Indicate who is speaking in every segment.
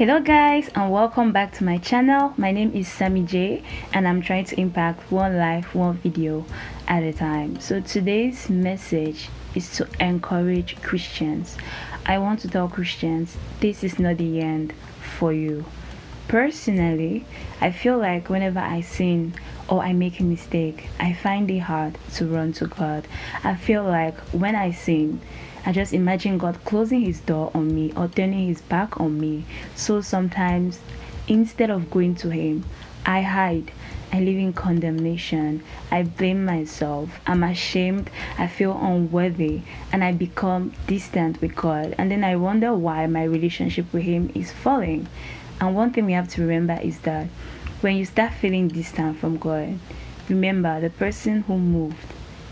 Speaker 1: hello guys and welcome back to my channel. My name is sammy j and i'm trying to impact one life one video at a time. So today's message is to encourage christians. I want to tell christians this is not the end for you personally i feel like whenever i sin or i make a mistake i find it hard to run to god i feel like when i sin I just imagine God closing his door on me or turning his back on me. So sometimes, instead of going to him, I hide. I live in condemnation. I blame myself. I'm ashamed. I feel unworthy. And I become distant with God. And then I wonder why my relationship with Him is falling. And one thing we have to remember is that when you start feeling distant from God, remember the person who moved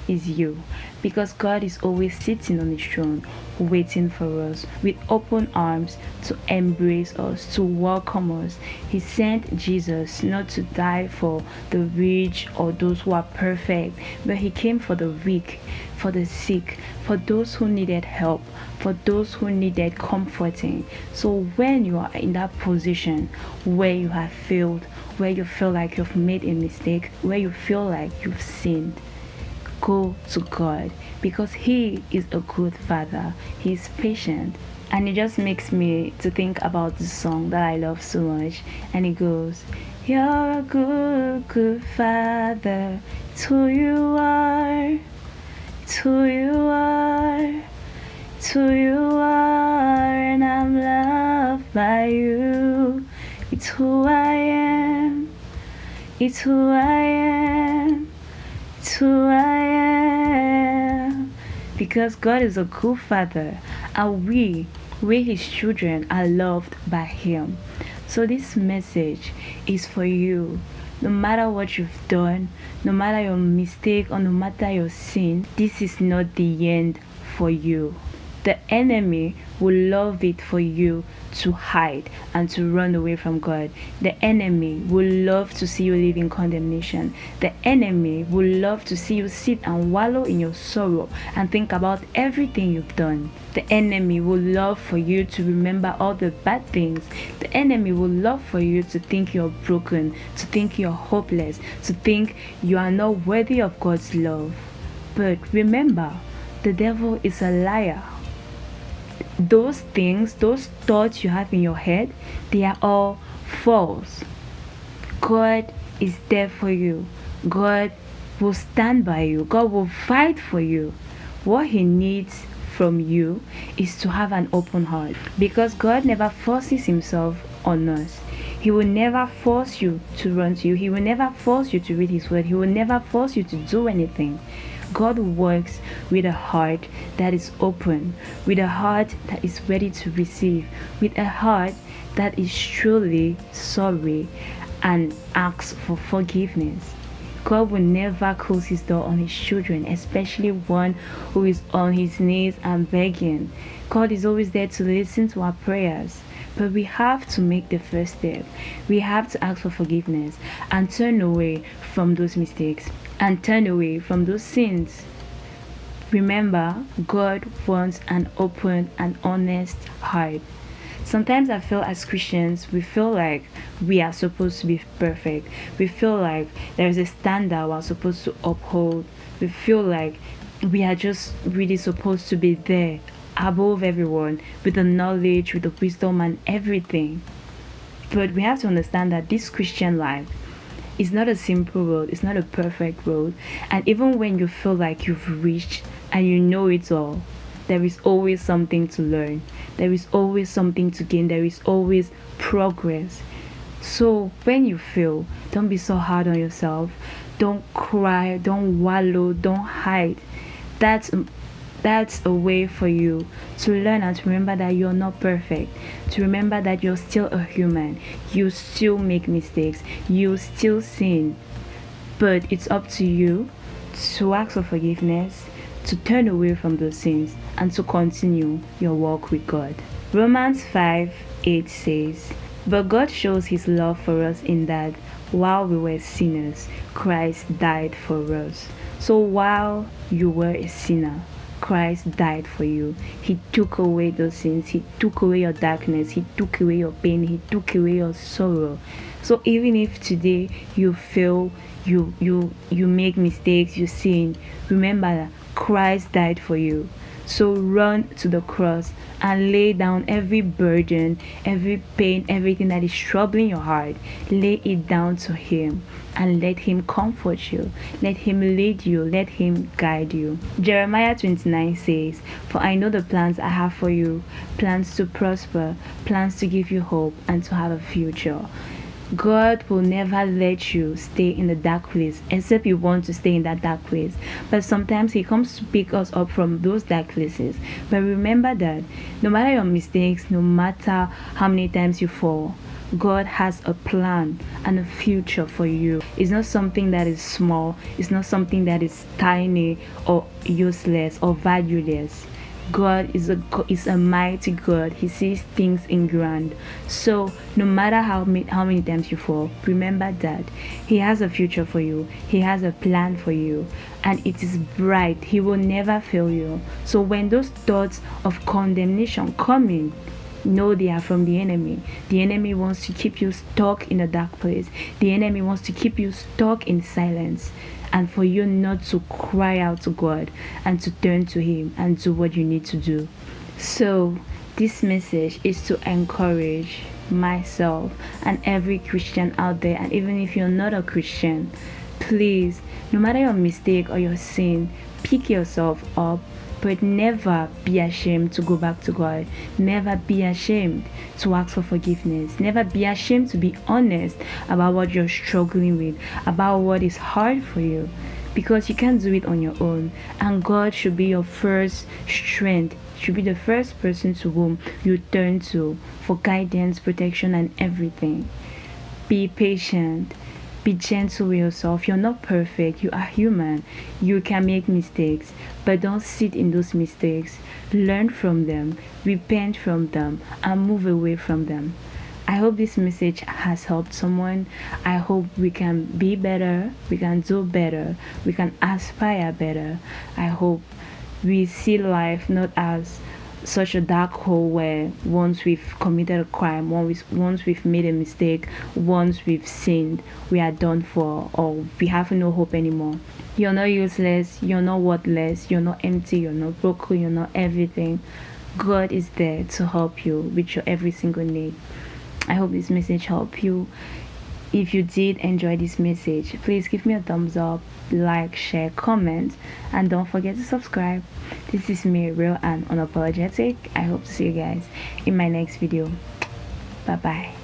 Speaker 1: is you. Because God is always sitting on his throne waiting for us. With open arms to embrace us to welcome us. He sent Jesus not to die for the rich or those who are perfect but he came for the weak for the sick for those who needed help for those who needed comforting. So when you are in that position where you have failed where you feel like you've made a mistake where you feel like you've sinned go to God because He is a good Father. He's patient. And it just makes me to think about the song that I love so much. And it goes, You're a good, good Father. It's who you are. It's who you are. It's who you are. And I'm loved by you. It's who I am. It's who I am. It's who I because God is a good father and we, we his children, are loved by him. So this message is for you. No matter what you've done, no matter your mistake or no matter your sin, this is not the end for you. The enemy will love it for you to hide and to run away from God. The enemy will love to see you live in condemnation. The enemy will love to see you sit and wallow in your sorrow and think about everything you've done. The enemy will love for you to remember all the bad things. The enemy will love for you to think you're broken, to think you're hopeless, to think you are not worthy of God's love. But remember, the devil is a liar those things, those thoughts you have in your head, they are all false. God is there for you. God will stand by you. God will fight for you. What He needs from you is to have an open heart because God never forces Himself on us. He will never force you to run to you. He will never force you to read His word. He will never force you to do anything. God works with a heart that is open, with a heart that is ready to receive, with a heart that is truly sorry and asks for forgiveness. God will never close his door on his children, especially one who is on his knees and begging. God is always there to listen to our prayers. But we have to make the first step. We have to ask for forgiveness and turn away from those mistakes and turn away from those sins. Remember, God wants an open and honest heart. Sometimes I feel as Christians, we feel like we are supposed to be perfect. We feel like there is a standard we're supposed to uphold. We feel like we are just really supposed to be there above everyone with the knowledge, with the wisdom, and everything. But we have to understand that this Christian life it's not a simple road. It's not a perfect road. And even when you feel like you've reached and you know it all there is always something to learn. There is always something to gain. There is always progress. So when you feel don't be so hard on yourself. Don't cry. Don't wallow. Don't hide. That's that's a way for you to learn and to remember that you're not perfect to remember that you're still a human. You still make mistakes. You still sin. But it's up to you to ask for forgiveness to turn away from those sins and to continue your walk with god. Romans 5 8 says but god shows his love for us in that while we were sinners, Christ died for us. So while you were a sinner, Christ died for you. He took away those sins. He took away your darkness. He took away your pain. He took away your sorrow. So even if today you fail, you you you make mistakes, you sin, remember that Christ died for you. So run to the cross and lay down every burden, every pain, everything that is troubling your heart. Lay it down to Him and let Him comfort you. Let Him lead you. Let Him guide you. Jeremiah 29 says, For I know the plans I have for you plans to prosper, plans to give you hope, and to have a future. God will never let you stay in the dark place except you want to stay in that dark place. But sometimes He comes to pick us up from those dark places. But remember that no matter your mistakes, no matter how many times you fall, God has a plan and a future for you. It's not something that is small, it's not something that is tiny or useless or valueless. God is a is a mighty God. He sees things in grand. So no matter how many, how many times you fall, remember that He has a future for you. He has a plan for you, and it is bright. He will never fail you. So when those thoughts of condemnation come in, know they are from the enemy. The enemy wants to keep you stuck in a dark place. The enemy wants to keep you stuck in silence and for you not to cry out to God and to turn to Him and do what you need to do. So, this message is to encourage myself and every Christian out there, and even if you're not a Christian, please, no matter your mistake or your sin, pick yourself up but never be ashamed to go back to God. Never be ashamed to ask for forgiveness. Never be ashamed to be honest about what you're struggling with, about what is hard for you. Because you can't do it on your own. And God should be your first strength should be the first person to whom you turn to for guidance, protection, and everything. Be patient. Be gentle with yourself. You're not perfect. You are human. You can make mistakes, but don't sit in those mistakes. Learn from them, repent from them, and move away from them. I hope this message has helped someone. I hope we can be better, we can do better, we can aspire better. I hope we see life not as such a dark hole where once we've committed a crime, once, once we've made a mistake, once we've sinned, we are done for or we have no hope anymore. You're not useless, you're not worthless, you're not empty, you're not broken, you're not everything. God is there to help you with your every single need. I hope this message helped you if you did enjoy this message please give me a thumbs up like share comment and don't forget to subscribe. This is me real and unapologetic. I hope to see you guys in my next video. Bye bye